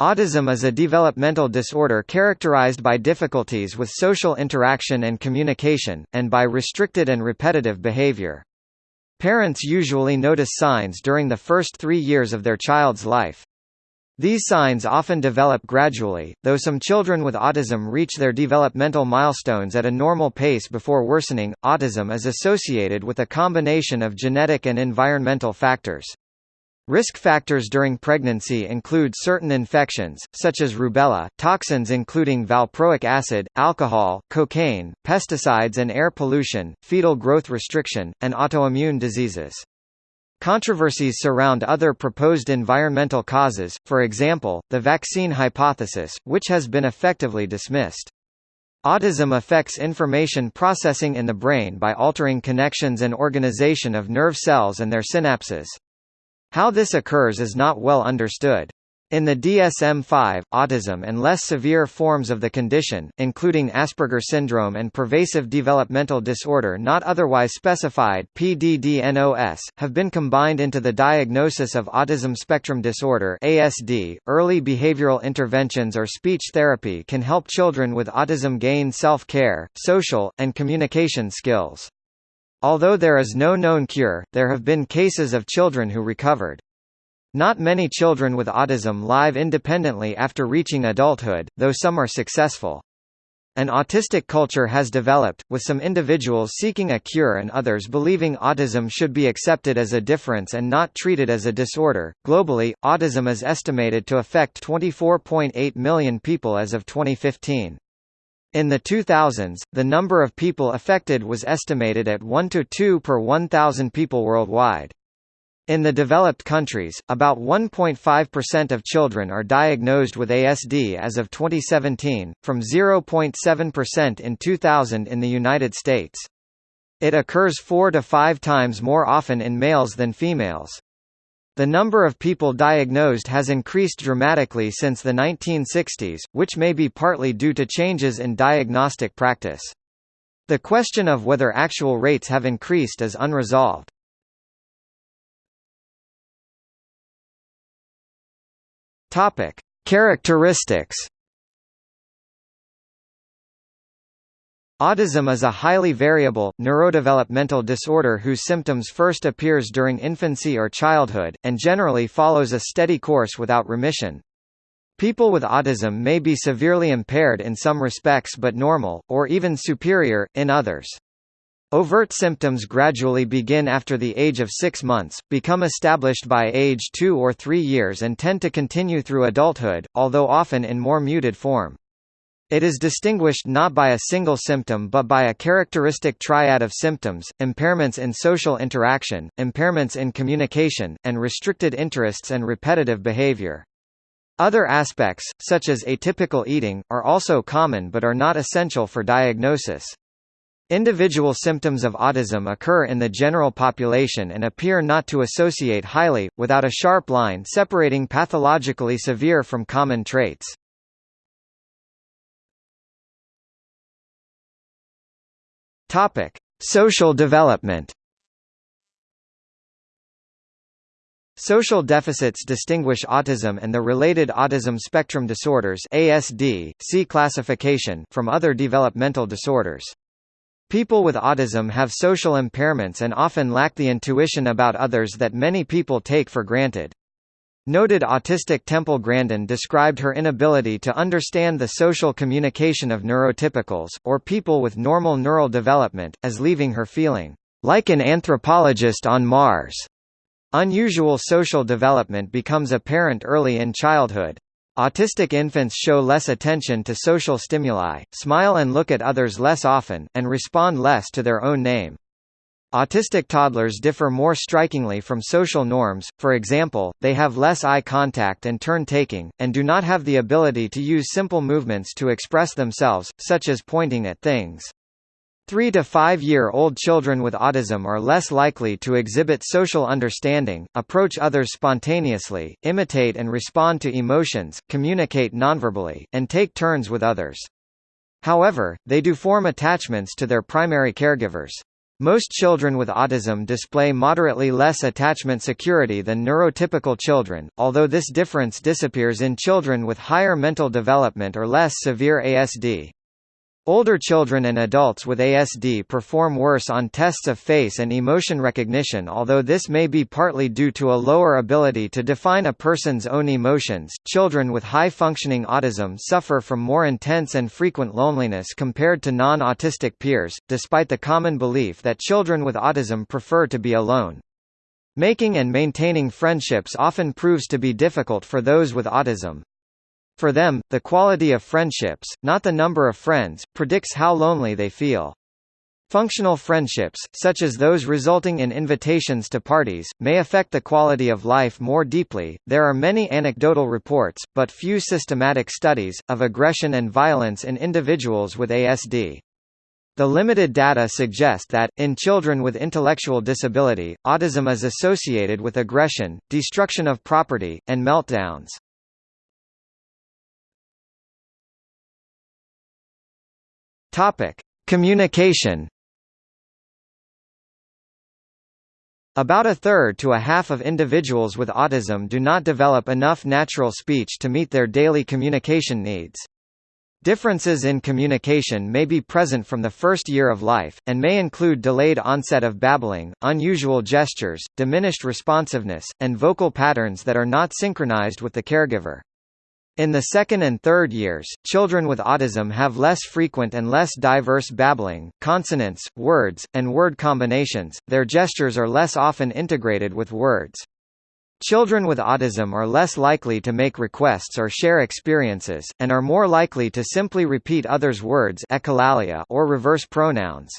Autism is a developmental disorder characterized by difficulties with social interaction and communication, and by restricted and repetitive behavior. Parents usually notice signs during the first three years of their child's life. These signs often develop gradually, though some children with autism reach their developmental milestones at a normal pace before worsening. Autism is associated with a combination of genetic and environmental factors. Risk factors during pregnancy include certain infections, such as rubella, toxins including valproic acid, alcohol, cocaine, pesticides and air pollution, fetal growth restriction, and autoimmune diseases. Controversies surround other proposed environmental causes, for example, the vaccine hypothesis, which has been effectively dismissed. Autism affects information processing in the brain by altering connections and organization of nerve cells and their synapses. How this occurs is not well understood. In the DSM-5, autism and less severe forms of the condition, including Asperger syndrome and pervasive developmental disorder not otherwise specified PDD-NOS, have been combined into the diagnosis of autism spectrum disorder (ASD). Early behavioral interventions or speech therapy can help children with autism gain self-care, social, and communication skills. Although there is no known cure, there have been cases of children who recovered. Not many children with autism live independently after reaching adulthood, though some are successful. An autistic culture has developed, with some individuals seeking a cure and others believing autism should be accepted as a difference and not treated as a disorder. Globally, autism is estimated to affect 24.8 million people as of 2015. In the 2000s, the number of people affected was estimated at 1 to 2 per 1,000 people worldwide. In the developed countries, about 1.5% of children are diagnosed with ASD as of 2017, from 0.7% in 2000 in the United States. It occurs four to five times more often in males than females. The number of people diagnosed has increased dramatically since the 1960s, which may be partly due to changes in diagnostic practice. The question of whether actual rates have increased is unresolved. Characteristics Autism is a highly variable, neurodevelopmental disorder whose symptoms first appears during infancy or childhood, and generally follows a steady course without remission. People with autism may be severely impaired in some respects but normal, or even superior, in others. Overt symptoms gradually begin after the age of six months, become established by age two or three years and tend to continue through adulthood, although often in more muted form. It is distinguished not by a single symptom but by a characteristic triad of symptoms, impairments in social interaction, impairments in communication, and restricted interests and repetitive behavior. Other aspects, such as atypical eating, are also common but are not essential for diagnosis. Individual symptoms of autism occur in the general population and appear not to associate highly, without a sharp line separating pathologically severe from common traits. Topic: Social development. Social deficits distinguish autism and the related autism spectrum disorders ASD, C classification from other developmental disorders. People with autism have social impairments and often lack the intuition about others that many people take for granted. Noted autistic Temple Grandin described her inability to understand the social communication of neurotypicals, or people with normal neural development, as leaving her feeling like an anthropologist on Mars. Unusual social development becomes apparent early in childhood. Autistic infants show less attention to social stimuli, smile and look at others less often, and respond less to their own name. Autistic toddlers differ more strikingly from social norms, for example, they have less eye contact and turn-taking, and do not have the ability to use simple movements to express themselves, such as pointing at things. Three to five-year-old children with autism are less likely to exhibit social understanding, approach others spontaneously, imitate and respond to emotions, communicate nonverbally, and take turns with others. However, they do form attachments to their primary caregivers. Most children with autism display moderately less attachment security than neurotypical children, although this difference disappears in children with higher mental development or less severe ASD. Older children and adults with ASD perform worse on tests of face and emotion recognition although this may be partly due to a lower ability to define a person's own emotions. Children with high-functioning autism suffer from more intense and frequent loneliness compared to non-autistic peers, despite the common belief that children with autism prefer to be alone. Making and maintaining friendships often proves to be difficult for those with autism. For them, the quality of friendships, not the number of friends, predicts how lonely they feel. Functional friendships, such as those resulting in invitations to parties, may affect the quality of life more deeply. There are many anecdotal reports, but few systematic studies, of aggression and violence in individuals with ASD. The limited data suggest that, in children with intellectual disability, autism is associated with aggression, destruction of property, and meltdowns. Topic: Communication. About a third to a half of individuals with autism do not develop enough natural speech to meet their daily communication needs. Differences in communication may be present from the first year of life, and may include delayed onset of babbling, unusual gestures, diminished responsiveness, and vocal patterns that are not synchronized with the caregiver. In the second and third years, children with autism have less frequent and less diverse babbling, consonants, words, and word combinations, their gestures are less often integrated with words. Children with autism are less likely to make requests or share experiences, and are more likely to simply repeat others' words or reverse pronouns.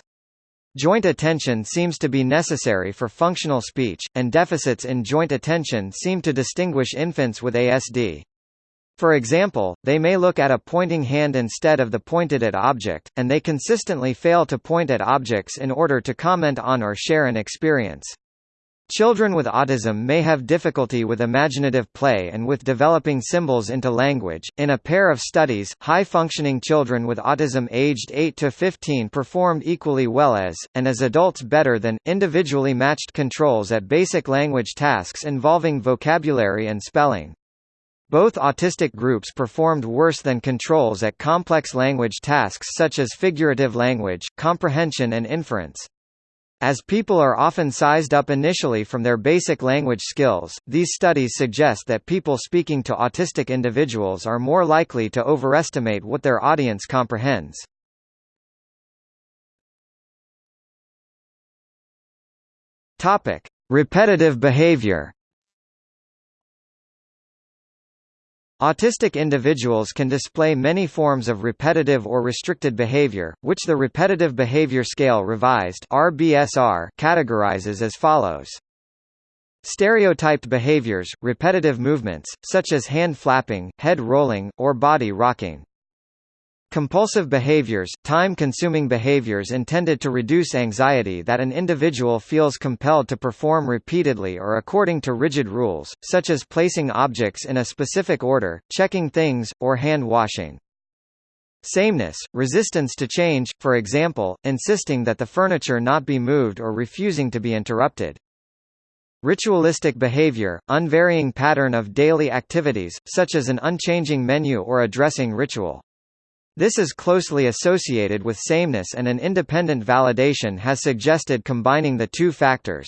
Joint attention seems to be necessary for functional speech, and deficits in joint attention seem to distinguish infants with ASD. For example, they may look at a pointing hand instead of the pointed at object, and they consistently fail to point at objects in order to comment on or share an experience. Children with autism may have difficulty with imaginative play and with developing symbols into language. In a pair of studies, high functioning children with autism aged 8 to 15 performed equally well as, and as adults better than, individually matched controls at basic language tasks involving vocabulary and spelling. Both autistic groups performed worse than controls at complex language tasks such as figurative language, comprehension and inference. As people are often sized up initially from their basic language skills, these studies suggest that people speaking to autistic individuals are more likely to overestimate what their audience comprehends. Repetitive behavior. Autistic individuals can display many forms of repetitive or restricted behavior, which the Repetitive Behavior Scale Revised (RBSR) categorizes as follows. Stereotyped behaviors, repetitive movements, such as hand flapping, head rolling, or body rocking. Compulsive behaviors, time-consuming behaviors intended to reduce anxiety that an individual feels compelled to perform repeatedly or according to rigid rules, such as placing objects in a specific order, checking things, or hand-washing. Sameness, resistance to change, for example, insisting that the furniture not be moved or refusing to be interrupted. Ritualistic behavior, unvarying pattern of daily activities, such as an unchanging menu or a dressing ritual. This is closely associated with sameness and an independent validation has suggested combining the two factors.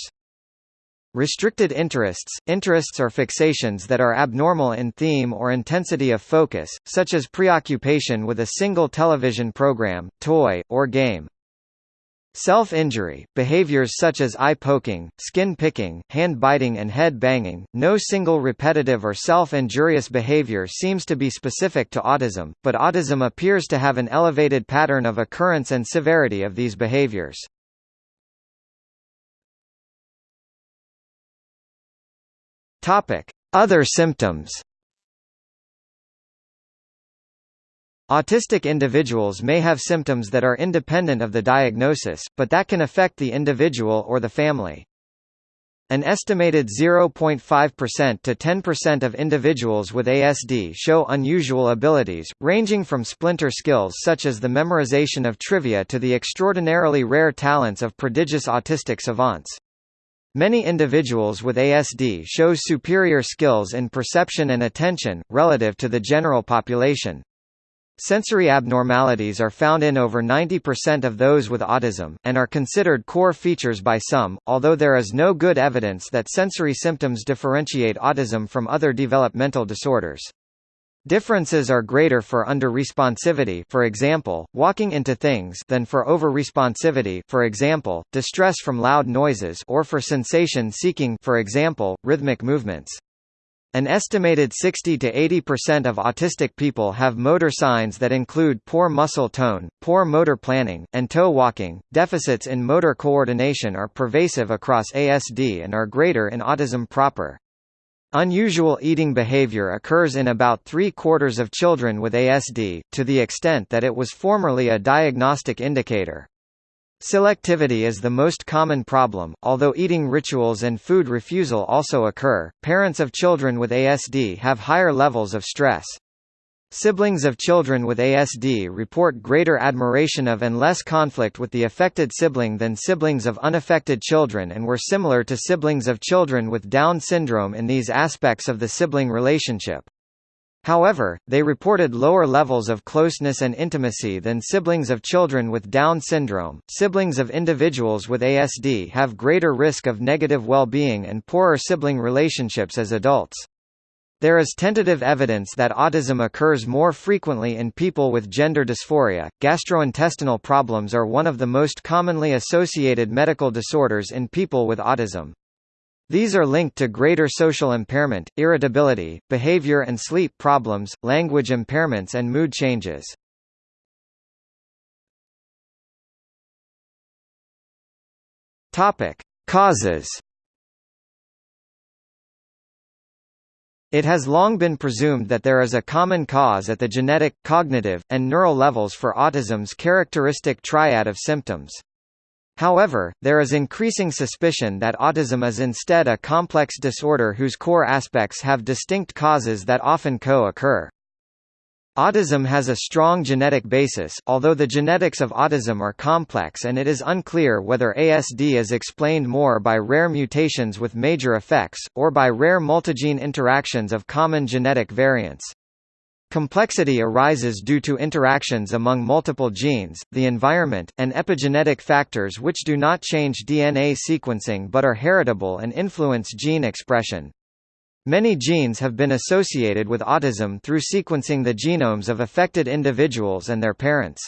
Restricted interests – Interests are fixations that are abnormal in theme or intensity of focus, such as preoccupation with a single television program, toy, or game. Self-injury, behaviors such as eye-poking, skin-picking, hand-biting and head-banging, no single repetitive or self-injurious behavior seems to be specific to autism, but autism appears to have an elevated pattern of occurrence and severity of these behaviors. Other symptoms Autistic individuals may have symptoms that are independent of the diagnosis, but that can affect the individual or the family. An estimated 0.5% to 10% of individuals with ASD show unusual abilities, ranging from splinter skills such as the memorization of trivia to the extraordinarily rare talents of prodigious autistic savants. Many individuals with ASD show superior skills in perception and attention, relative to the general population. Sensory abnormalities are found in over 90% of those with autism, and are considered core features by some, although there is no good evidence that sensory symptoms differentiate autism from other developmental disorders. Differences are greater for under-responsivity for example, walking into things than for over-responsivity for example, distress from loud noises or for sensation-seeking for example, rhythmic movements. An estimated 60 to 80% of autistic people have motor signs that include poor muscle tone, poor motor planning, and toe walking. Deficits in motor coordination are pervasive across ASD and are greater in autism proper. Unusual eating behavior occurs in about three-quarters of children with ASD, to the extent that it was formerly a diagnostic indicator. Selectivity is the most common problem, although eating rituals and food refusal also occur. Parents of children with ASD have higher levels of stress. Siblings of children with ASD report greater admiration of and less conflict with the affected sibling than siblings of unaffected children and were similar to siblings of children with Down syndrome in these aspects of the sibling relationship. However, they reported lower levels of closeness and intimacy than siblings of children with Down syndrome. Siblings of individuals with ASD have greater risk of negative well-being and poorer sibling relationships as adults. There is tentative evidence that autism occurs more frequently in people with gender dysphoria. Gastrointestinal problems are one of the most commonly associated medical disorders in people with autism. These are linked to greater social impairment, irritability, behavior and sleep problems, language impairments and mood changes. Topic: Causes. It has long been presumed that there is a common cause at the genetic, cognitive, and neural levels for autism's characteristic triad of symptoms. However, there is increasing suspicion that autism is instead a complex disorder whose core aspects have distinct causes that often co-occur. Autism has a strong genetic basis, although the genetics of autism are complex and it is unclear whether ASD is explained more by rare mutations with major effects, or by rare multigene interactions of common genetic variants. Complexity arises due to interactions among multiple genes, the environment, and epigenetic factors which do not change DNA sequencing but are heritable and influence gene expression. Many genes have been associated with autism through sequencing the genomes of affected individuals and their parents.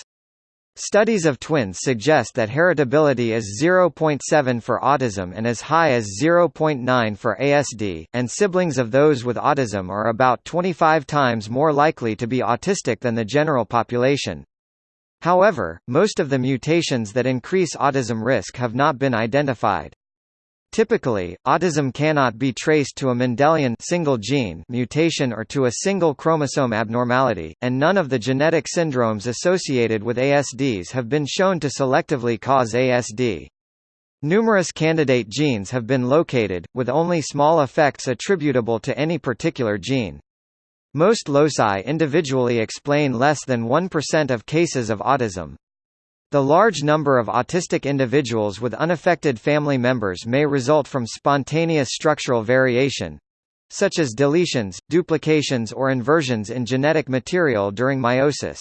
Studies of twins suggest that heritability is 0.7 for autism and as high as 0.9 for ASD, and siblings of those with autism are about 25 times more likely to be autistic than the general population. However, most of the mutations that increase autism risk have not been identified. Typically, autism cannot be traced to a Mendelian single gene mutation or to a single chromosome abnormality, and none of the genetic syndromes associated with ASDs have been shown to selectively cause ASD. Numerous candidate genes have been located, with only small effects attributable to any particular gene. Most loci individually explain less than 1% of cases of autism. The large number of autistic individuals with unaffected family members may result from spontaneous structural variation such as deletions, duplications or inversions in genetic material during meiosis.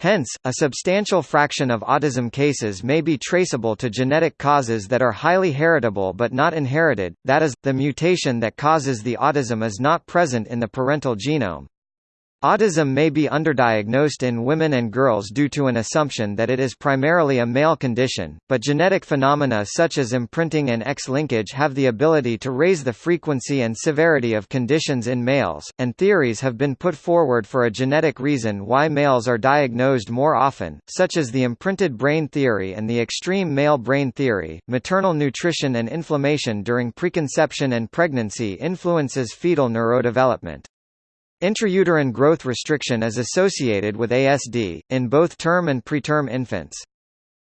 Hence, a substantial fraction of autism cases may be traceable to genetic causes that are highly heritable but not inherited, that is, the mutation that causes the autism is not present in the parental genome. Autism may be underdiagnosed in women and girls due to an assumption that it is primarily a male condition, but genetic phenomena such as imprinting and X-linkage have the ability to raise the frequency and severity of conditions in males, and theories have been put forward for a genetic reason why males are diagnosed more often, such as the imprinted brain theory and the extreme male brain theory. Maternal nutrition and inflammation during preconception and pregnancy influences fetal neurodevelopment. Intrauterine growth restriction is associated with ASD, in both term and preterm infants.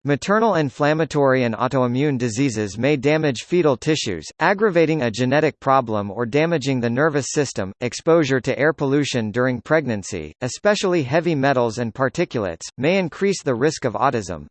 Maternal inflammatory and autoimmune diseases may damage fetal tissues, aggravating a genetic problem or damaging the nervous system. Exposure to air pollution during pregnancy, especially heavy metals and particulates, may increase the risk of autism.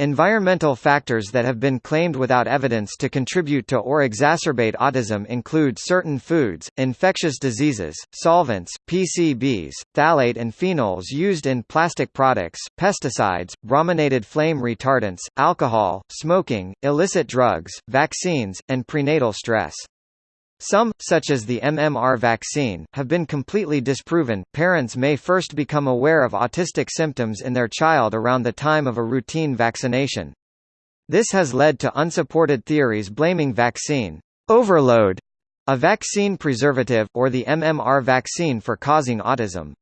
Environmental factors that have been claimed without evidence to contribute to or exacerbate autism include certain foods, infectious diseases, solvents, PCBs, phthalate and phenols used in plastic products, pesticides, brominated flame retardants, alcohol, smoking, illicit drugs, vaccines, and prenatal stress. Some, such as the MMR vaccine, have been completely disproven. Parents may first become aware of autistic symptoms in their child around the time of a routine vaccination. This has led to unsupported theories blaming vaccine overload, a vaccine preservative, or the MMR vaccine for causing autism.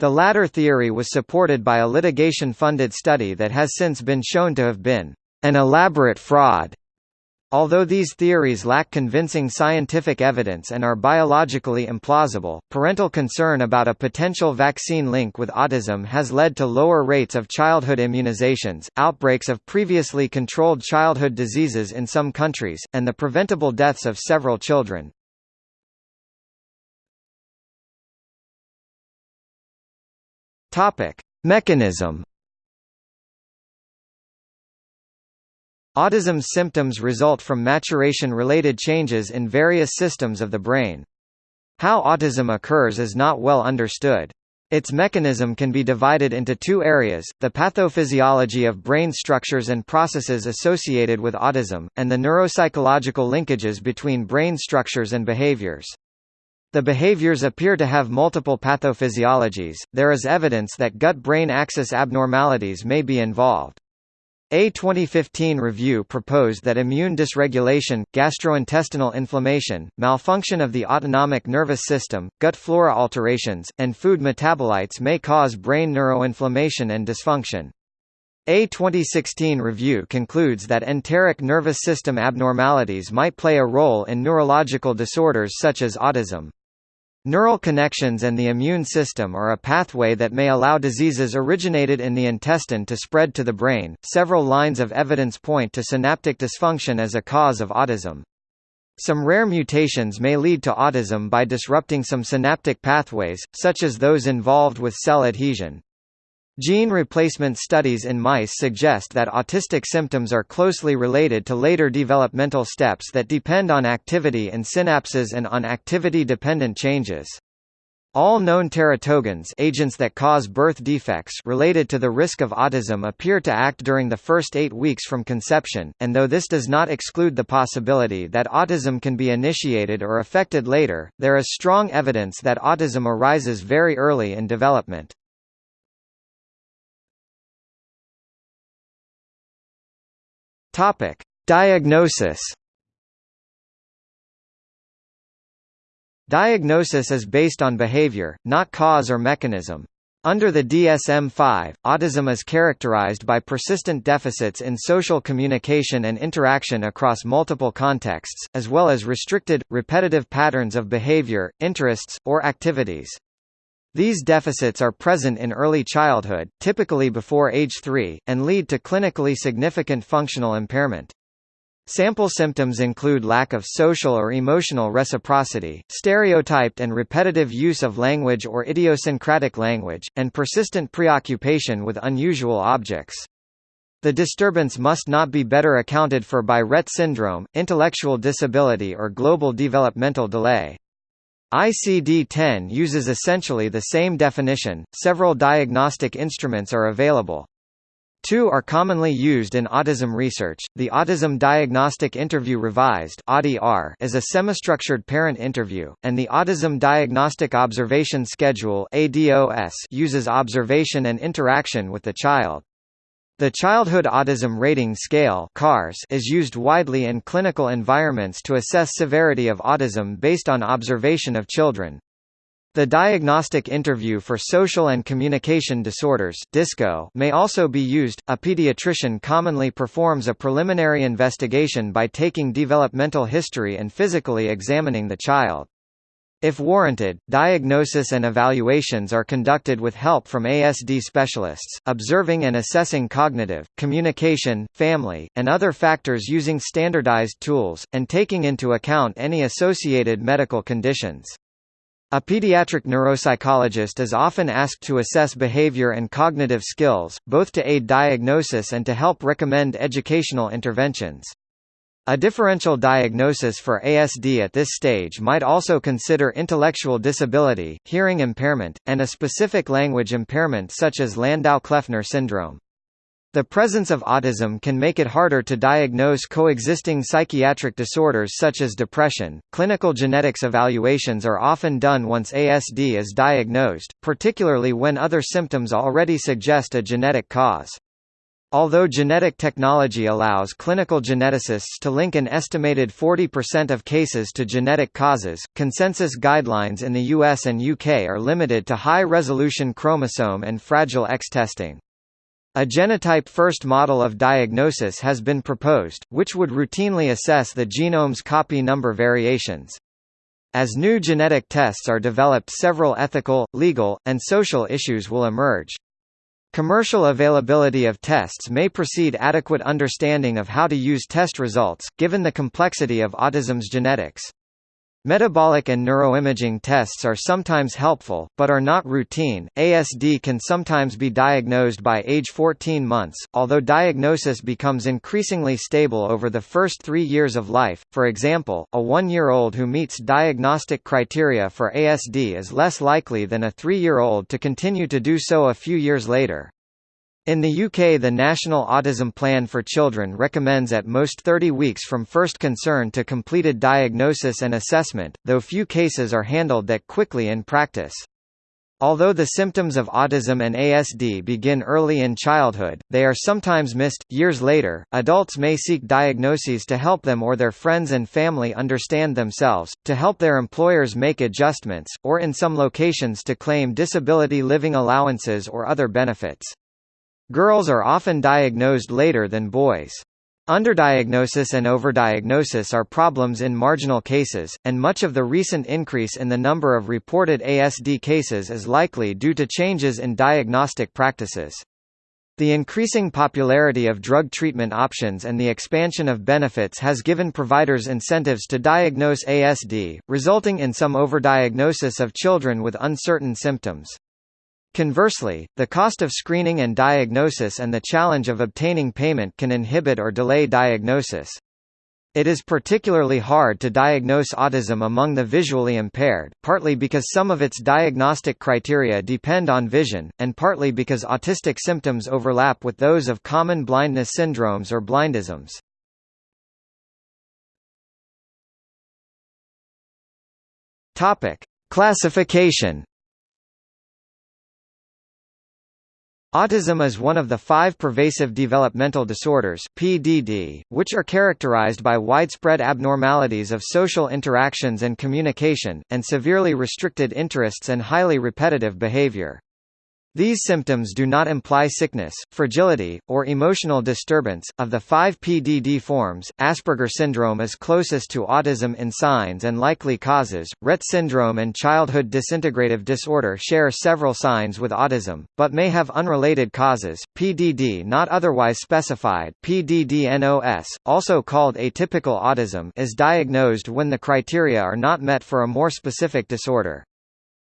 The latter theory was supported by a litigation-funded study that has since been shown to have been an elaborate fraud Although these theories lack convincing scientific evidence and are biologically implausible, parental concern about a potential vaccine link with autism has led to lower rates of childhood immunizations, outbreaks of previously controlled childhood diseases in some countries, and the preventable deaths of several children. Mechanism Autism's symptoms result from maturation-related changes in various systems of the brain. How autism occurs is not well understood. Its mechanism can be divided into two areas, the pathophysiology of brain structures and processes associated with autism, and the neuropsychological linkages between brain structures and behaviors. The behaviors appear to have multiple pathophysiologies, there is evidence that gut-brain axis abnormalities may be involved. A 2015 review proposed that immune dysregulation, gastrointestinal inflammation, malfunction of the autonomic nervous system, gut flora alterations, and food metabolites may cause brain neuroinflammation and dysfunction. A 2016 review concludes that enteric nervous system abnormalities might play a role in neurological disorders such as autism. Neural connections and the immune system are a pathway that may allow diseases originated in the intestine to spread to the brain. Several lines of evidence point to synaptic dysfunction as a cause of autism. Some rare mutations may lead to autism by disrupting some synaptic pathways, such as those involved with cell adhesion. Gene replacement studies in mice suggest that autistic symptoms are closely related to later developmental steps that depend on activity in synapses and on activity-dependent changes. All known teratogens agents that cause birth defects related to the risk of autism appear to act during the first eight weeks from conception, and though this does not exclude the possibility that autism can be initiated or affected later, there is strong evidence that autism arises very early in development. Topic: Diagnosis. Diagnosis is based on behavior, not cause or mechanism. Under the DSM-5, autism is characterized by persistent deficits in social communication and interaction across multiple contexts, as well as restricted, repetitive patterns of behavior, interests, or activities. These deficits are present in early childhood, typically before age 3, and lead to clinically significant functional impairment. Sample symptoms include lack of social or emotional reciprocity, stereotyped and repetitive use of language or idiosyncratic language, and persistent preoccupation with unusual objects. The disturbance must not be better accounted for by Rett syndrome, intellectual disability or global developmental delay. ICD-10 uses essentially the same definition. Several diagnostic instruments are available. Two are commonly used in autism research. The Autism Diagnostic Interview Revised is a semi-structured parent interview, and the Autism Diagnostic Observation Schedule uses observation and interaction with the child. The Childhood Autism Rating Scale is used widely in clinical environments to assess severity of autism based on observation of children. The Diagnostic Interview for Social and Communication Disorders (DISCO) may also be used. A pediatrician commonly performs a preliminary investigation by taking developmental history and physically examining the child. If warranted, diagnosis and evaluations are conducted with help from ASD specialists, observing and assessing cognitive, communication, family, and other factors using standardized tools, and taking into account any associated medical conditions. A pediatric neuropsychologist is often asked to assess behavior and cognitive skills, both to aid diagnosis and to help recommend educational interventions. A differential diagnosis for ASD at this stage might also consider intellectual disability, hearing impairment, and a specific language impairment such as Landau-Kleffner syndrome. The presence of autism can make it harder to diagnose coexisting psychiatric disorders such as depression. Clinical genetics evaluations are often done once ASD is diagnosed, particularly when other symptoms already suggest a genetic cause. Although genetic technology allows clinical geneticists to link an estimated 40% of cases to genetic causes, consensus guidelines in the US and UK are limited to high-resolution chromosome and Fragile X testing. A genotype-first model of diagnosis has been proposed, which would routinely assess the genome's copy number variations. As new genetic tests are developed several ethical, legal, and social issues will emerge. Commercial availability of tests may precede adequate understanding of how to use test results, given the complexity of autism's genetics. Metabolic and neuroimaging tests are sometimes helpful, but are not routine. ASD can sometimes be diagnosed by age 14 months, although diagnosis becomes increasingly stable over the first three years of life. For example, a one year old who meets diagnostic criteria for ASD is less likely than a three year old to continue to do so a few years later. In the UK the National Autism Plan for Children recommends at most 30 weeks from first concern to completed diagnosis and assessment, though few cases are handled that quickly in practice. Although the symptoms of autism and ASD begin early in childhood, they are sometimes missed. Years later, adults may seek diagnoses to help them or their friends and family understand themselves, to help their employers make adjustments, or in some locations to claim disability living allowances or other benefits. Girls are often diagnosed later than boys. Underdiagnosis and overdiagnosis are problems in marginal cases, and much of the recent increase in the number of reported ASD cases is likely due to changes in diagnostic practices. The increasing popularity of drug treatment options and the expansion of benefits has given providers incentives to diagnose ASD, resulting in some overdiagnosis of children with uncertain symptoms. Conversely, the cost of screening and diagnosis and the challenge of obtaining payment can inhibit or delay diagnosis. It is particularly hard to diagnose autism among the visually impaired, partly because some of its diagnostic criteria depend on vision, and partly because autistic symptoms overlap with those of common blindness syndromes or blindisms. Classification Autism is one of the five pervasive developmental disorders PDD, which are characterized by widespread abnormalities of social interactions and communication, and severely restricted interests and highly repetitive behavior. These symptoms do not imply sickness, fragility, or emotional disturbance. Of the five PDD forms, Asperger syndrome is closest to autism in signs and likely causes. Rett syndrome and childhood disintegrative disorder share several signs with autism, but may have unrelated causes. PDD not otherwise specified, PDD-NOS, also called atypical autism, is diagnosed when the criteria are not met for a more specific disorder.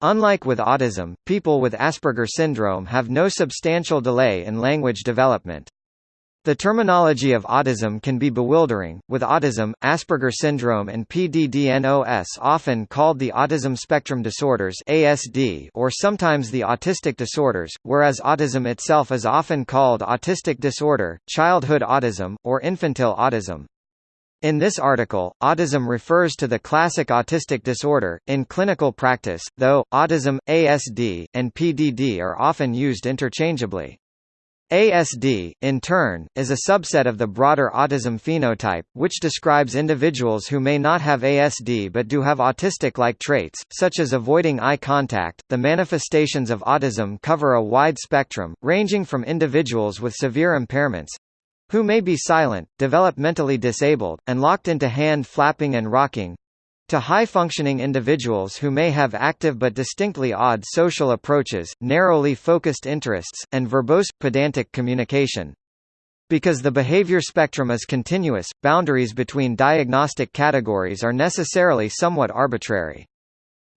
Unlike with autism, people with Asperger syndrome have no substantial delay in language development. The terminology of autism can be bewildering, with autism, Asperger syndrome and PDD-NOS often called the autism spectrum disorders ASD or sometimes the autistic disorders, whereas autism itself is often called autistic disorder, childhood autism, or infantile autism. In this article, autism refers to the classic autistic disorder. In clinical practice, though, autism, ASD, and PDD are often used interchangeably. ASD, in turn, is a subset of the broader autism phenotype, which describes individuals who may not have ASD but do have autistic-like traits, such as avoiding eye contact. The manifestations of autism cover a wide spectrum, ranging from individuals with severe impairments, who may be silent, developmentally disabled, and locked into hand flapping and rocking To high-functioning individuals who may have active but distinctly odd social approaches, narrowly focused interests, and verbose, pedantic communication. Because the behavior spectrum is continuous, boundaries between diagnostic categories are necessarily somewhat arbitrary.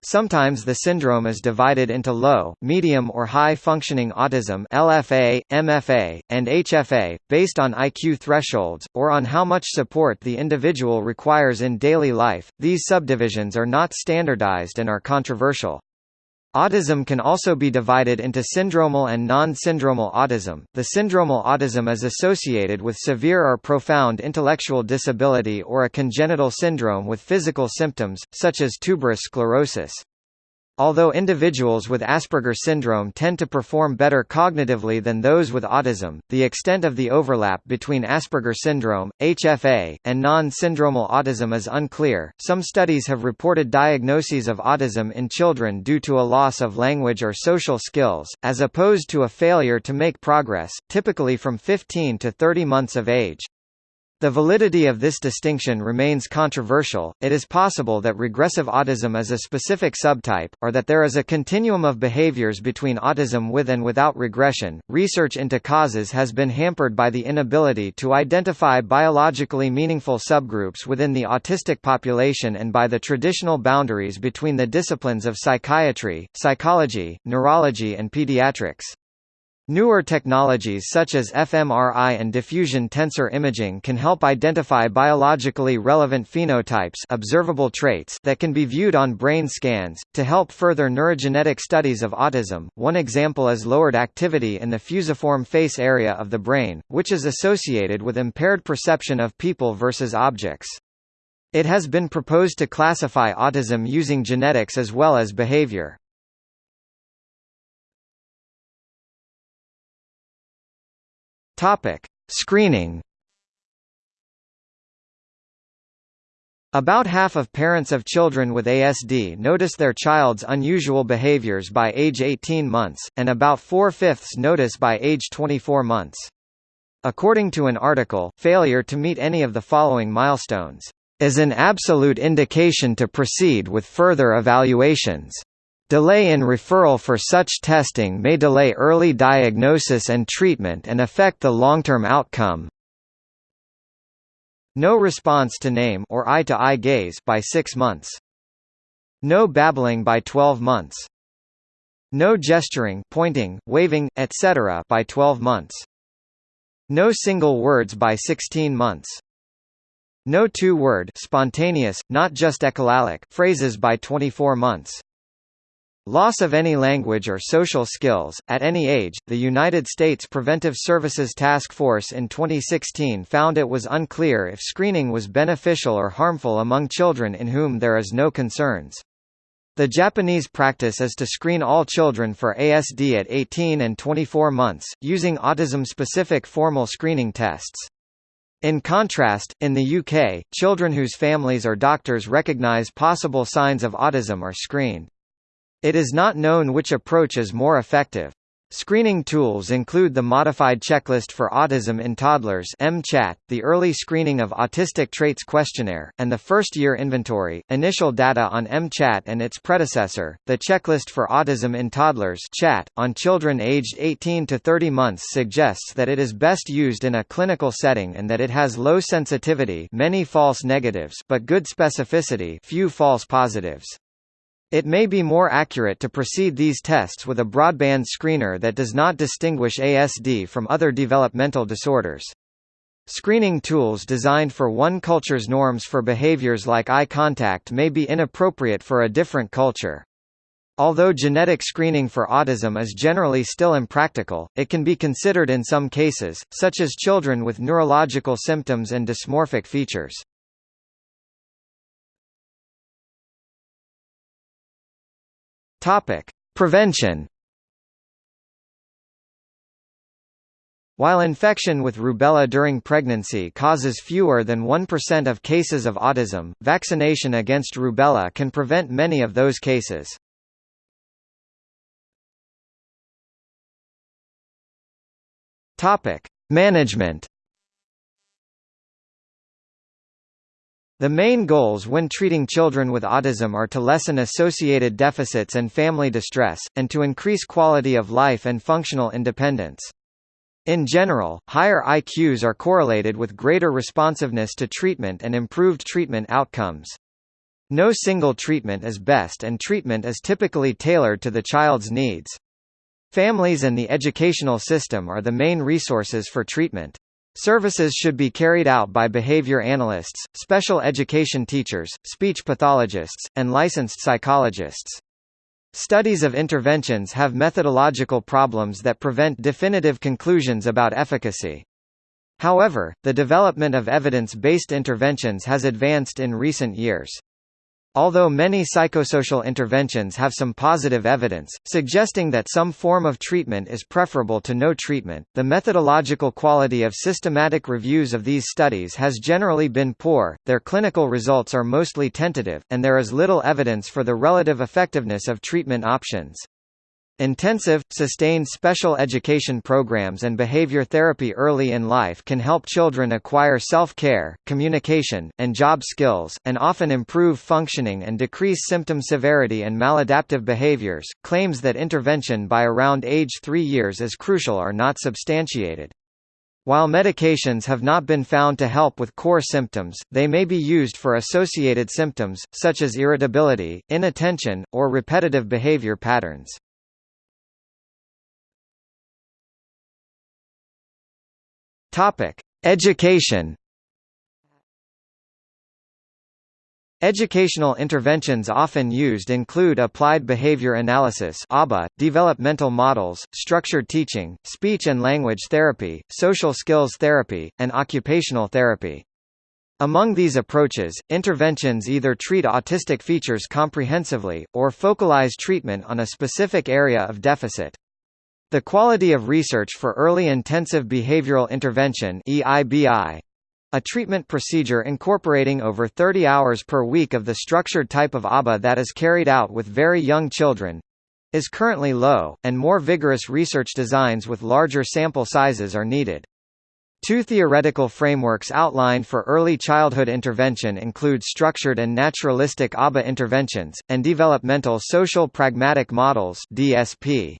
Sometimes the syndrome is divided into low, medium or high-functioning autism LFA, MFA, and HFA, based on IQ thresholds, or on how much support the individual requires in daily life. These subdivisions are not standardized and are controversial. Autism can also be divided into syndromal and non-syndromal autism. The syndromal autism is associated with severe or profound intellectual disability or a congenital syndrome with physical symptoms, such as tuberous sclerosis. Although individuals with Asperger syndrome tend to perform better cognitively than those with autism, the extent of the overlap between Asperger syndrome, HFA, and non-syndromal autism is unclear. Some studies have reported diagnoses of autism in children due to a loss of language or social skills, as opposed to a failure to make progress, typically from 15 to 30 months of age. The validity of this distinction remains controversial. It is possible that regressive autism is a specific subtype, or that there is a continuum of behaviors between autism with and without regression. Research into causes has been hampered by the inability to identify biologically meaningful subgroups within the autistic population and by the traditional boundaries between the disciplines of psychiatry, psychology, neurology, and pediatrics. Newer technologies such as fMRI and diffusion tensor imaging can help identify biologically relevant phenotypes observable traits that can be viewed on brain scans. To help further neurogenetic studies of autism, one example is lowered activity in the fusiform face area of the brain, which is associated with impaired perception of people versus objects. It has been proposed to classify autism using genetics as well as behavior. Topic: Screening. About half of parents of children with ASD notice their child's unusual behaviors by age 18 months, and about four-fifths notice by age 24 months. According to an article, failure to meet any of the following milestones is an absolute indication to proceed with further evaluations. Delay in referral for such testing may delay early diagnosis and treatment and affect the long-term outcome. No response to name or eye-to-eye -eye gaze by 6 months. No babbling by 12 months. No gesturing, pointing, waving, etc. by 12 months. No single words by 16 months. No two-word spontaneous, not just echolalic phrases by 24 months. Loss of any language or social skills, at any age. The United States Preventive Services Task Force in 2016 found it was unclear if screening was beneficial or harmful among children in whom there is no concerns. The Japanese practice is to screen all children for ASD at 18 and 24 months, using autism-specific formal screening tests. In contrast, in the UK, children whose families or doctors recognise possible signs of autism are screened. It is not known which approach is more effective. Screening tools include the Modified Checklist for Autism in Toddlers MCHAT, the Early Screening of Autistic Traits Questionnaire, and the First Year Inventory. Initial data on MCHAT and its predecessor, the Checklist for Autism in Toddlers CHAT, on children aged 18 to 30 months suggests that it is best used in a clinical setting and that it has low sensitivity many false negatives but good specificity few false positives. It may be more accurate to precede these tests with a broadband screener that does not distinguish ASD from other developmental disorders. Screening tools designed for one culture's norms for behaviors like eye contact may be inappropriate for a different culture. Although genetic screening for autism is generally still impractical, it can be considered in some cases, such as children with neurological symptoms and dysmorphic features. Topic: Prevention. While infection with rubella during pregnancy causes fewer than 1% of cases of autism, vaccination against rubella can prevent many of those cases. Topic: Management. The main goals when treating children with autism are to lessen associated deficits and family distress, and to increase quality of life and functional independence. In general, higher IQs are correlated with greater responsiveness to treatment and improved treatment outcomes. No single treatment is best and treatment is typically tailored to the child's needs. Families and the educational system are the main resources for treatment. Services should be carried out by behavior analysts, special education teachers, speech pathologists, and licensed psychologists. Studies of interventions have methodological problems that prevent definitive conclusions about efficacy. However, the development of evidence-based interventions has advanced in recent years. Although many psychosocial interventions have some positive evidence, suggesting that some form of treatment is preferable to no treatment, the methodological quality of systematic reviews of these studies has generally been poor, their clinical results are mostly tentative, and there is little evidence for the relative effectiveness of treatment options. Intensive, sustained special education programs and behavior therapy early in life can help children acquire self-care, communication, and job skills, and often improve functioning and decrease symptom severity and maladaptive behaviors. Claims that intervention by around age 3 years is crucial are not substantiated. While medications have not been found to help with core symptoms, they may be used for associated symptoms, such as irritability, inattention, or repetitive behavior patterns. Topic: Education. Educational interventions often used include applied behavior analysis (ABA), developmental models, structured teaching, speech and language therapy, social skills therapy, and occupational therapy. Among these approaches, interventions either treat autistic features comprehensively, or focalize treatment on a specific area of deficit. The quality of research for early intensive behavioral intervention EIBI, a treatment procedure incorporating over 30 hours per week of the structured type of ABA that is carried out with very young children, is currently low, and more vigorous research designs with larger sample sizes are needed. Two theoretical frameworks outlined for early childhood intervention include structured and naturalistic ABA interventions, and developmental social pragmatic models DSP.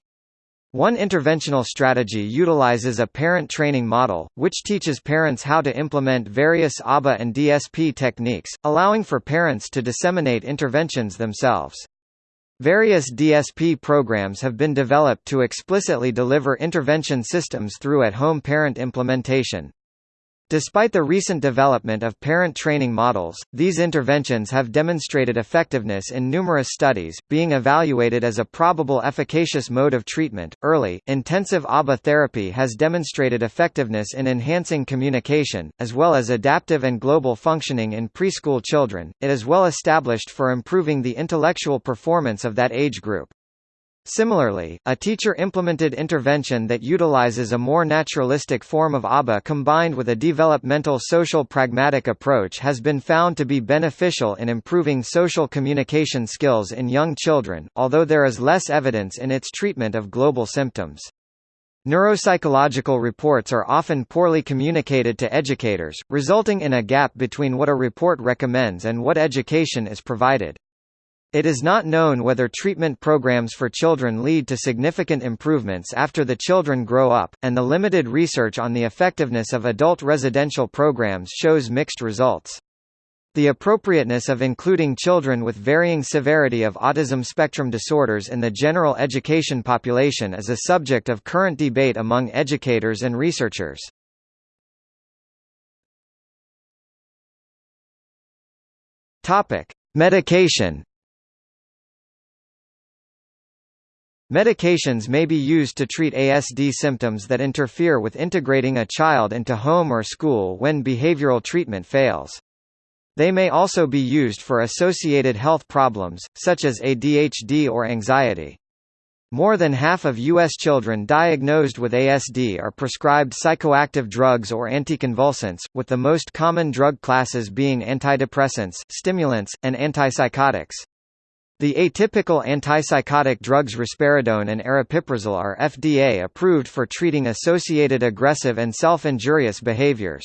One interventional strategy utilizes a parent training model, which teaches parents how to implement various ABA and DSP techniques, allowing for parents to disseminate interventions themselves. Various DSP programs have been developed to explicitly deliver intervention systems through at-home parent implementation. Despite the recent development of parent training models, these interventions have demonstrated effectiveness in numerous studies, being evaluated as a probable efficacious mode of treatment. Early, intensive ABA therapy has demonstrated effectiveness in enhancing communication, as well as adaptive and global functioning in preschool children. It is well established for improving the intellectual performance of that age group. Similarly, a teacher-implemented intervention that utilizes a more naturalistic form of ABA combined with a developmental social pragmatic approach has been found to be beneficial in improving social communication skills in young children, although there is less evidence in its treatment of global symptoms. Neuropsychological reports are often poorly communicated to educators, resulting in a gap between what a report recommends and what education is provided. It is not known whether treatment programs for children lead to significant improvements after the children grow up, and the limited research on the effectiveness of adult residential programs shows mixed results. The appropriateness of including children with varying severity of autism spectrum disorders in the general education population is a subject of current debate among educators and researchers. Medication Medications may be used to treat ASD symptoms that interfere with integrating a child into home or school when behavioral treatment fails. They may also be used for associated health problems, such as ADHD or anxiety. More than half of U.S. children diagnosed with ASD are prescribed psychoactive drugs or anticonvulsants, with the most common drug classes being antidepressants, stimulants, and antipsychotics. The atypical antipsychotic drugs risperidone and aripiprazole are FDA approved for treating associated aggressive and self-injurious behaviors.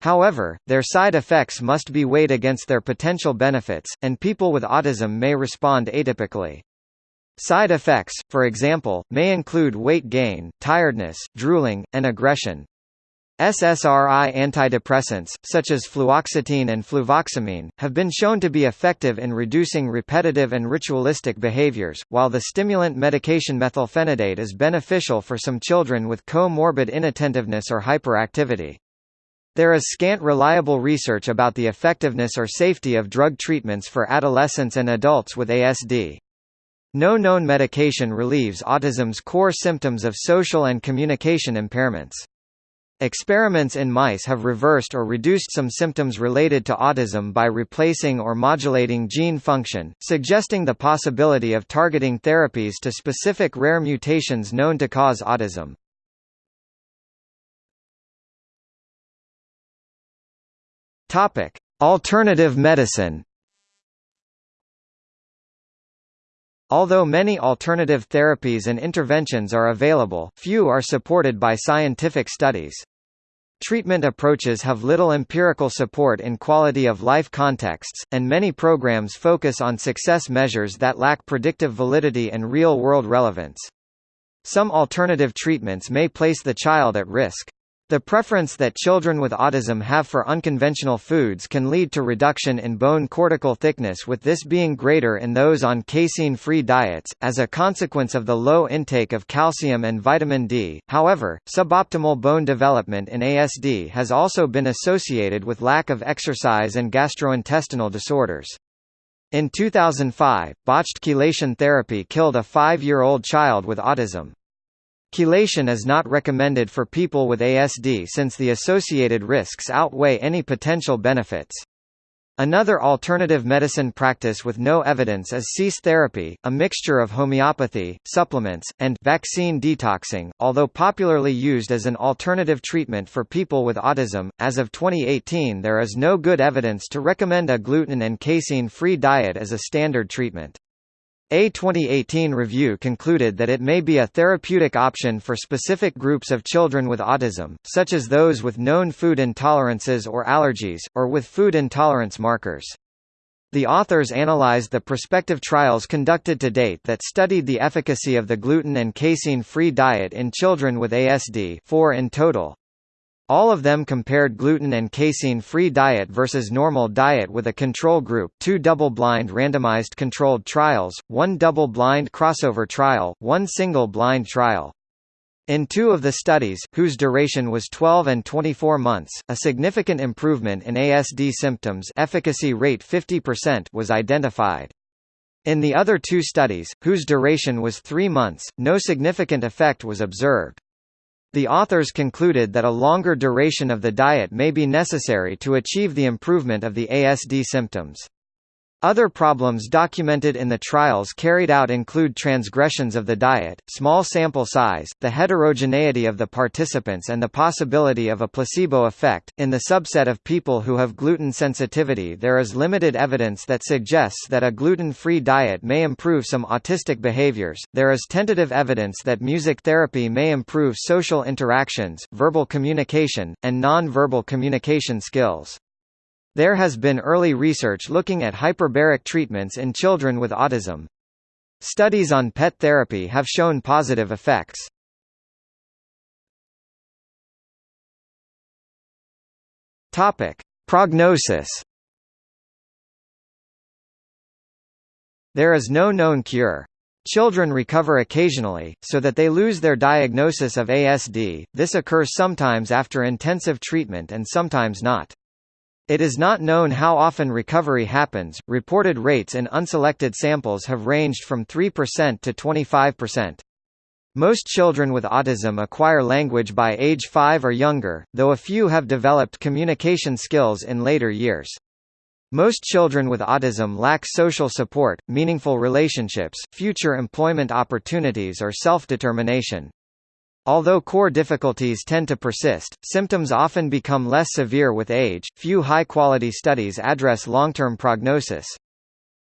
However, their side effects must be weighed against their potential benefits, and people with autism may respond atypically. Side effects, for example, may include weight gain, tiredness, drooling, and aggression. SSRI antidepressants, such as fluoxetine and fluvoxamine, have been shown to be effective in reducing repetitive and ritualistic behaviors, while the stimulant medication methylphenidate is beneficial for some children with co-morbid inattentiveness or hyperactivity. There is scant reliable research about the effectiveness or safety of drug treatments for adolescents and adults with ASD. No known medication relieves autism's core symptoms of social and communication impairments. Experiments in mice have reversed or reduced some symptoms related to autism by replacing or modulating gene function, suggesting the possibility of targeting therapies to specific rare mutations known to cause autism. Topic: Alternative medicine. Although many alternative therapies and interventions are available, few are supported by scientific studies. Treatment approaches have little empirical support in quality of life contexts, and many programs focus on success measures that lack predictive validity and real-world relevance. Some alternative treatments may place the child at risk. The preference that children with autism have for unconventional foods can lead to reduction in bone cortical thickness with this being greater in those on casein-free diets, as a consequence of the low intake of calcium and vitamin D. However, suboptimal bone development in ASD has also been associated with lack of exercise and gastrointestinal disorders. In 2005, botched chelation therapy killed a five-year-old child with autism. Chelation is not recommended for people with ASD since the associated risks outweigh any potential benefits. Another alternative medicine practice with no evidence is cease therapy, a mixture of homeopathy, supplements, and vaccine detoxing, although popularly used as an alternative treatment for people with autism. As of 2018, there is no good evidence to recommend a gluten and casein-free diet as a standard treatment. A 2018 review concluded that it may be a therapeutic option for specific groups of children with autism, such as those with known food intolerances or allergies, or with food intolerance markers. The authors analyzed the prospective trials conducted to date that studied the efficacy of the gluten and casein-free diet in children with ASD four in total, all of them compared gluten and casein-free diet versus normal diet with a control group two double-blind randomized controlled trials, one double-blind crossover trial, one single-blind trial. In two of the studies, whose duration was 12 and 24 months, a significant improvement in ASD symptoms efficacy rate 50% was identified. In the other two studies, whose duration was three months, no significant effect was observed. The authors concluded that a longer duration of the diet may be necessary to achieve the improvement of the ASD symptoms. Other problems documented in the trials carried out include transgressions of the diet, small sample size, the heterogeneity of the participants, and the possibility of a placebo effect. In the subset of people who have gluten sensitivity, there is limited evidence that suggests that a gluten free diet may improve some autistic behaviors. There is tentative evidence that music therapy may improve social interactions, verbal communication, and non verbal communication skills. There has been early research looking at hyperbaric treatments in children with autism. Studies on PET therapy have shown positive effects. Topic: Prognosis. There is no known cure. Children recover occasionally, so that they lose their diagnosis of ASD. This occurs sometimes after intensive treatment and sometimes not. It is not known how often recovery happens. Reported rates in unselected samples have ranged from 3% to 25%. Most children with autism acquire language by age 5 or younger, though a few have developed communication skills in later years. Most children with autism lack social support, meaningful relationships, future employment opportunities or self-determination. Although core difficulties tend to persist, symptoms often become less severe with age. Few high-quality studies address long-term prognosis.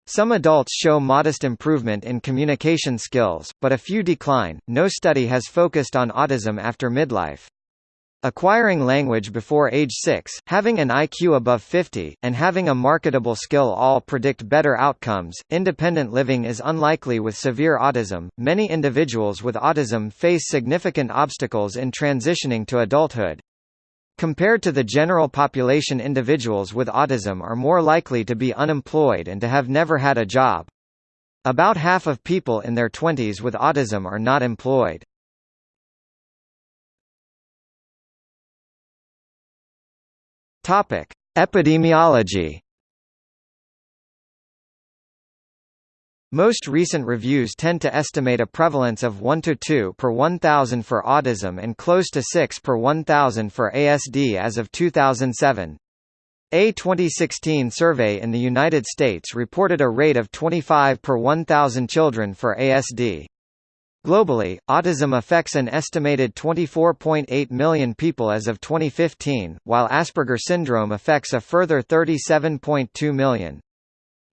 Some adults show modest improvement in communication skills, but a few decline. No study has focused on autism after midlife. Acquiring language before age 6, having an IQ above 50, and having a marketable skill all predict better outcomes. Independent living is unlikely with severe autism. Many individuals with autism face significant obstacles in transitioning to adulthood. Compared to the general population individuals with autism are more likely to be unemployed and to have never had a job. About half of people in their 20s with autism are not employed. Topic: Epidemiology. Most recent reviews tend to estimate a prevalence of 1 to 2 per 1,000 for autism and close to 6 per 1,000 for ASD as of 2007. A 2016 survey in the United States reported a rate of 25 per 1,000 children for ASD. Globally, autism affects an estimated 24.8 million people as of 2015, while Asperger syndrome affects a further 37.2 million.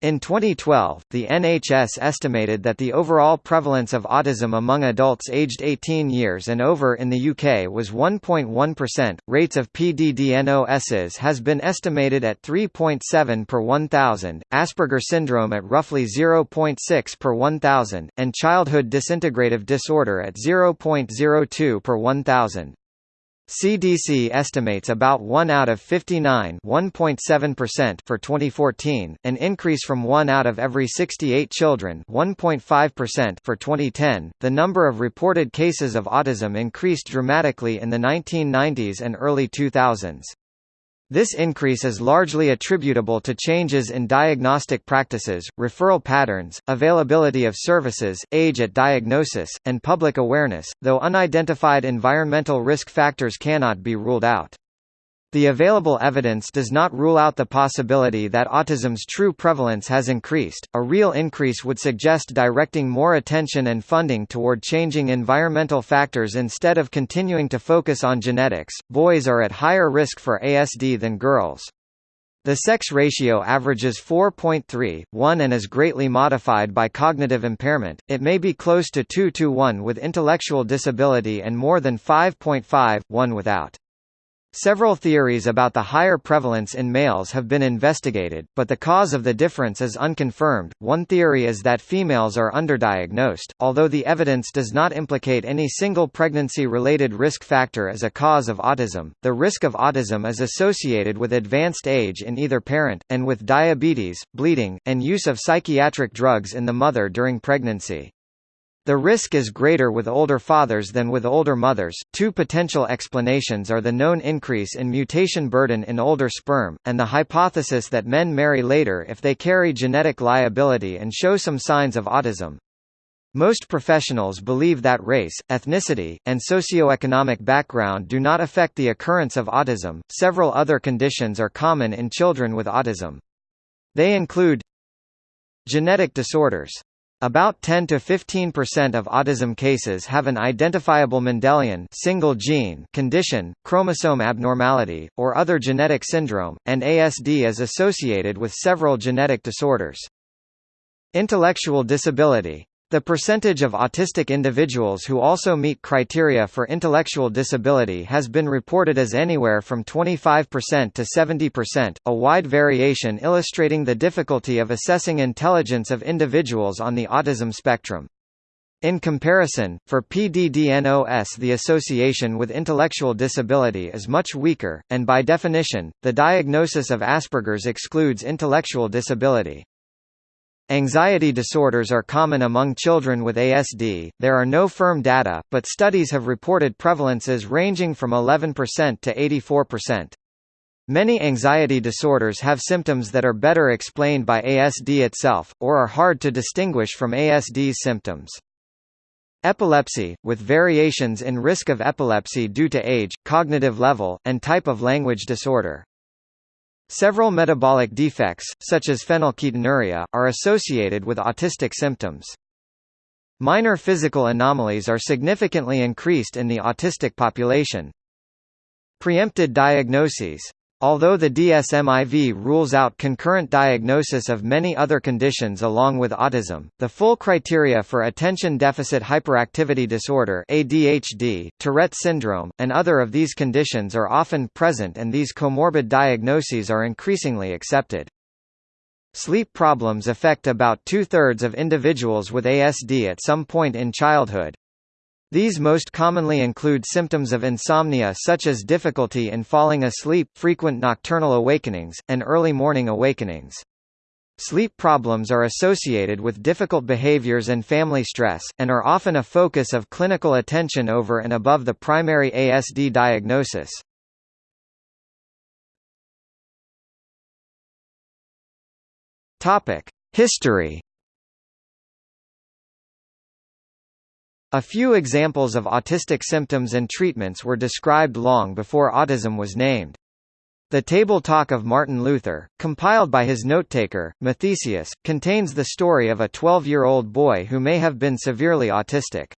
In 2012, the NHS estimated that the overall prevalence of autism among adults aged 18 years and over in the UK was 1.1%. Rates of PDDNOSs has been estimated at 3.7 per 1,000, Asperger syndrome at roughly 0.6 per 1,000, and childhood disintegrative disorder at 0.02 per 1,000. CDC estimates about 1 out of 59 1.7% for 2014, an increase from 1 out of every 68 children 1.5% for 2010. The number of reported cases of autism increased dramatically in the 1990s and early 2000s. This increase is largely attributable to changes in diagnostic practices, referral patterns, availability of services, age at diagnosis, and public awareness, though unidentified environmental risk factors cannot be ruled out. The available evidence does not rule out the possibility that autism's true prevalence has increased. A real increase would suggest directing more attention and funding toward changing environmental factors instead of continuing to focus on genetics. Boys are at higher risk for ASD than girls. The sex ratio averages 4.3, 1 and is greatly modified by cognitive impairment, it may be close to 2 to 1 with intellectual disability and more than 5.5, 1 without. Several theories about the higher prevalence in males have been investigated, but the cause of the difference is unconfirmed. One theory is that females are underdiagnosed, although the evidence does not implicate any single pregnancy related risk factor as a cause of autism. The risk of autism is associated with advanced age in either parent, and with diabetes, bleeding, and use of psychiatric drugs in the mother during pregnancy. The risk is greater with older fathers than with older mothers. Two potential explanations are the known increase in mutation burden in older sperm, and the hypothesis that men marry later if they carry genetic liability and show some signs of autism. Most professionals believe that race, ethnicity, and socioeconomic background do not affect the occurrence of autism. Several other conditions are common in children with autism. They include genetic disorders about 10 to 15% of autism cases have an identifiable Mendelian single gene condition, chromosome abnormality, or other genetic syndrome, and ASD is associated with several genetic disorders. Intellectual disability the percentage of autistic individuals who also meet criteria for intellectual disability has been reported as anywhere from 25% to 70%, a wide variation illustrating the difficulty of assessing intelligence of individuals on the autism spectrum. In comparison, for PDDNOS the association with intellectual disability is much weaker, and by definition, the diagnosis of Asperger's excludes intellectual disability. Anxiety disorders are common among children with ASD. There are no firm data, but studies have reported prevalences ranging from 11% to 84%. Many anxiety disorders have symptoms that are better explained by ASD itself, or are hard to distinguish from ASD's symptoms. Epilepsy, with variations in risk of epilepsy due to age, cognitive level, and type of language disorder. Several metabolic defects, such as phenylketonuria, are associated with autistic symptoms. Minor physical anomalies are significantly increased in the autistic population. Preempted diagnoses Although the DSM-IV rules out concurrent diagnosis of many other conditions along with autism, the full criteria for attention deficit hyperactivity disorder ADHD, Tourette syndrome, and other of these conditions are often present and these comorbid diagnoses are increasingly accepted. Sleep problems affect about two-thirds of individuals with ASD at some point in childhood, these most commonly include symptoms of insomnia such as difficulty in falling asleep, frequent nocturnal awakenings, and early morning awakenings. Sleep problems are associated with difficult behaviors and family stress, and are often a focus of clinical attention over and above the primary ASD diagnosis. History A few examples of autistic symptoms and treatments were described long before autism was named. The Table Talk of Martin Luther, compiled by his notetaker, Mathesius, contains the story of a 12-year-old boy who may have been severely autistic.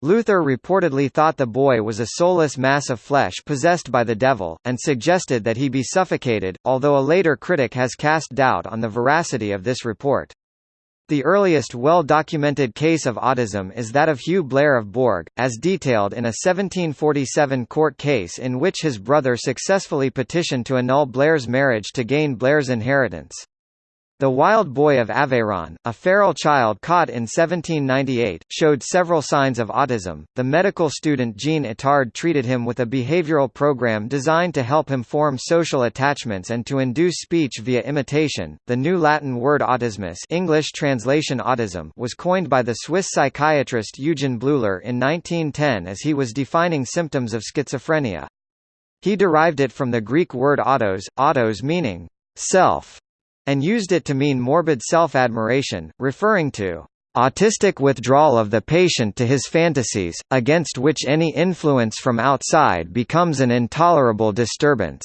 Luther reportedly thought the boy was a soulless mass of flesh possessed by the devil, and suggested that he be suffocated, although a later critic has cast doubt on the veracity of this report. The earliest well-documented case of autism is that of Hugh Blair of Borg, as detailed in a 1747 court case in which his brother successfully petitioned to annul Blair's marriage to gain Blair's inheritance. The Wild Boy of Aveyron, a feral child caught in 1798, showed several signs of autism. The medical student Jean Itard treated him with a behavioral program designed to help him form social attachments and to induce speech via imitation. The new Latin word autismus, English translation autism, was coined by the Swiss psychiatrist Eugen Bleuler in 1910 as he was defining symptoms of schizophrenia. He derived it from the Greek word autos, autos meaning self and used it to mean morbid self-admiration, referring to autistic withdrawal of the patient to his fantasies, against which any influence from outside becomes an intolerable disturbance.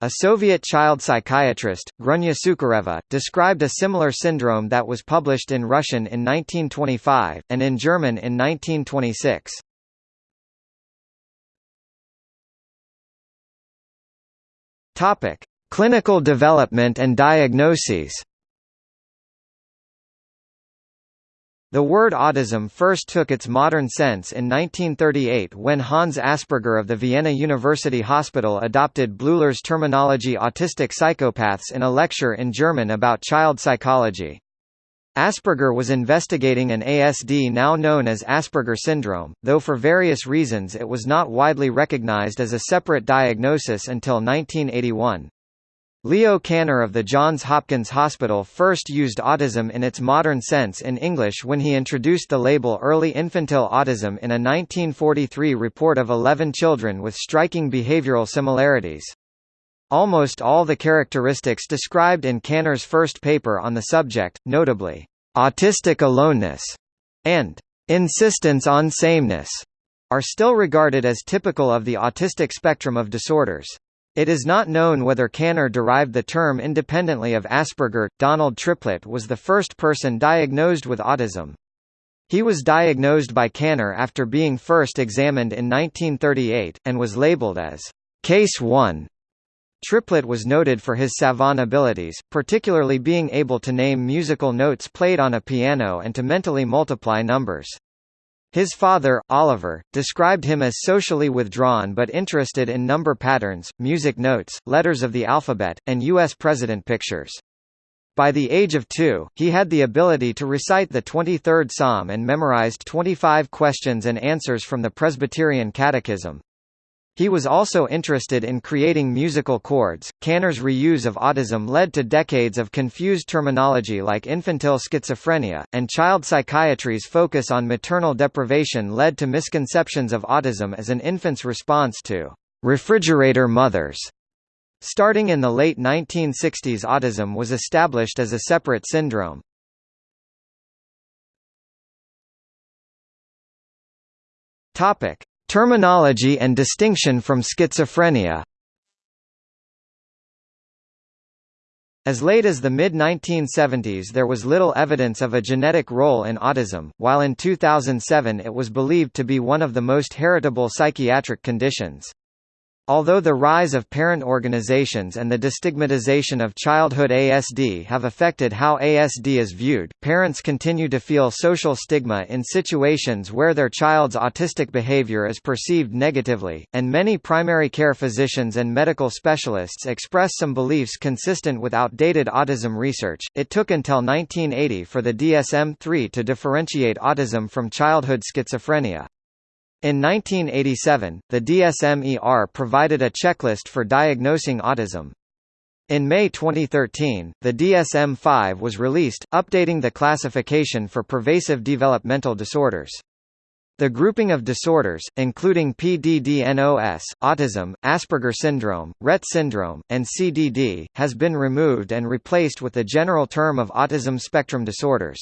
A Soviet child psychiatrist, Grunya Sukhareva, described a similar syndrome that was published in Russian in 1925, and in German in 1926. Clinical development and diagnoses The word autism first took its modern sense in 1938 when Hans Asperger of the Vienna University Hospital adopted Bleuler's terminology autistic psychopaths in a lecture in German about child psychology. Asperger was investigating an ASD now known as Asperger syndrome, though for various reasons it was not widely recognized as a separate diagnosis until 1981. Leo Kanner of the Johns Hopkins Hospital first used autism in its modern sense in English when he introduced the label early infantile autism in a 1943 report of 11 children with striking behavioral similarities. Almost all the characteristics described in Kanner's first paper on the subject, notably, autistic aloneness and insistence on sameness, are still regarded as typical of the autistic spectrum of disorders. It is not known whether Kanner derived the term independently of Asperger. Donald Triplett was the first person diagnosed with autism. He was diagnosed by Kanner after being first examined in 1938, and was labeled as Case 1. Triplett was noted for his savant abilities, particularly being able to name musical notes played on a piano and to mentally multiply numbers. His father, Oliver, described him as socially withdrawn but interested in number patterns, music notes, letters of the alphabet, and U.S. president pictures. By the age of two, he had the ability to recite the 23rd Psalm and memorized 25 questions and answers from the Presbyterian Catechism. He was also interested in creating musical chords. Kanner's reuse of autism led to decades of confused terminology like infantile schizophrenia, and child psychiatry's focus on maternal deprivation led to misconceptions of autism as an infant's response to refrigerator mothers. Starting in the late 1960s autism was established as a separate syndrome. Topic: Terminology and distinction from schizophrenia As late as the mid-1970s there was little evidence of a genetic role in autism, while in 2007 it was believed to be one of the most heritable psychiatric conditions. Although the rise of parent organizations and the destigmatization of childhood ASD have affected how ASD is viewed, parents continue to feel social stigma in situations where their child's autistic behavior is perceived negatively, and many primary care physicians and medical specialists express some beliefs consistent with outdated autism research. It took until 1980 for the DSM 3 to differentiate autism from childhood schizophrenia. In 1987, the DSM-ER provided a checklist for diagnosing autism. In May 2013, the DSM-5 was released, updating the classification for pervasive developmental disorders. The grouping of disorders, including PDD-NOS, autism, Asperger syndrome, Rett syndrome, and CDD, has been removed and replaced with the general term of autism spectrum disorders.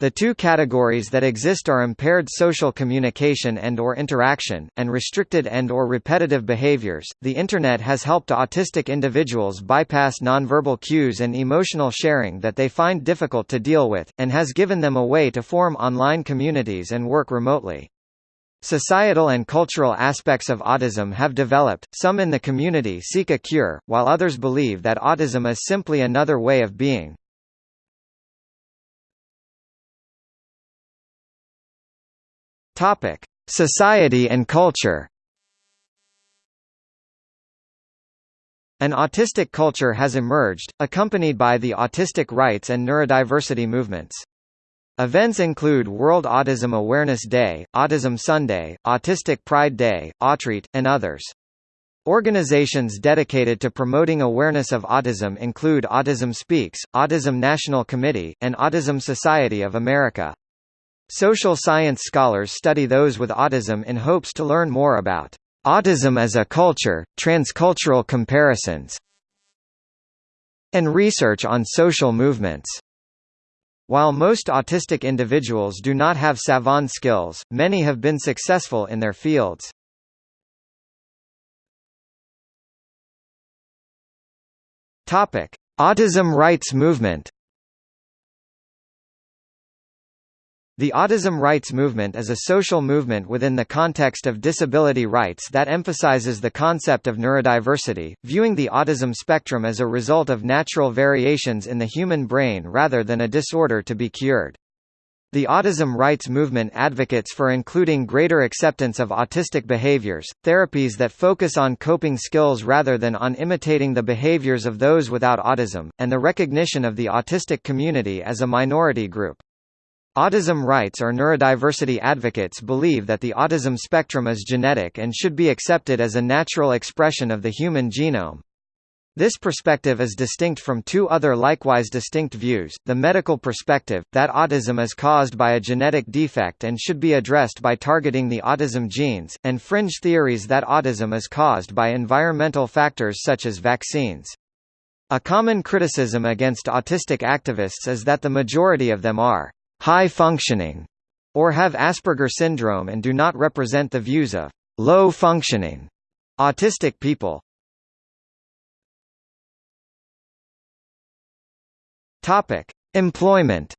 The two categories that exist are impaired social communication and or interaction, and restricted and or repetitive behaviors. The Internet has helped autistic individuals bypass nonverbal cues and emotional sharing that they find difficult to deal with, and has given them a way to form online communities and work remotely. Societal and cultural aspects of autism have developed, some in the community seek a cure, while others believe that autism is simply another way of being. Topic: Society and culture. An autistic culture has emerged, accompanied by the autistic rights and neurodiversity movements. Events include World Autism Awareness Day, Autism Sunday, Autistic Pride Day, Autreat, and others. Organizations dedicated to promoting awareness of autism include Autism Speaks, Autism National Committee, and Autism Society of America. Social science scholars study those with autism in hopes to learn more about autism as a culture, transcultural comparisons, and research on social movements. While most autistic individuals do not have savant skills, many have been successful in their fields. Topic: Autism rights movement The autism rights movement is a social movement within the context of disability rights that emphasizes the concept of neurodiversity, viewing the autism spectrum as a result of natural variations in the human brain rather than a disorder to be cured. The autism rights movement advocates for including greater acceptance of autistic behaviors, therapies that focus on coping skills rather than on imitating the behaviors of those without autism, and the recognition of the autistic community as a minority group. Autism rights or neurodiversity advocates believe that the autism spectrum is genetic and should be accepted as a natural expression of the human genome. This perspective is distinct from two other likewise distinct views, the medical perspective, that autism is caused by a genetic defect and should be addressed by targeting the autism genes, and fringe theories that autism is caused by environmental factors such as vaccines. A common criticism against autistic activists is that the majority of them are high functioning, or have Asperger syndrome and do not represent the views of low functioning autistic people. Topic: Employment.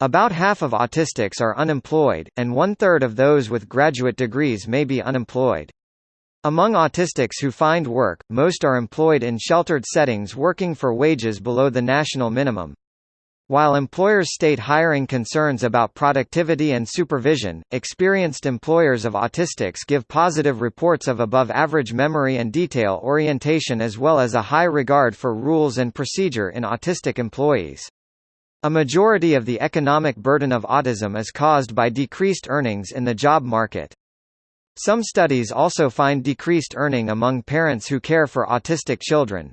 About half of autistics are unemployed, and one-third of those with graduate degrees may be unemployed. Among autistics who find work, most are employed in sheltered settings working for wages below the national minimum. While employers state hiring concerns about productivity and supervision, experienced employers of autistics give positive reports of above-average memory and detail orientation as well as a high regard for rules and procedure in autistic employees. A majority of the economic burden of autism is caused by decreased earnings in the job market. Some studies also find decreased earning among parents who care for autistic children.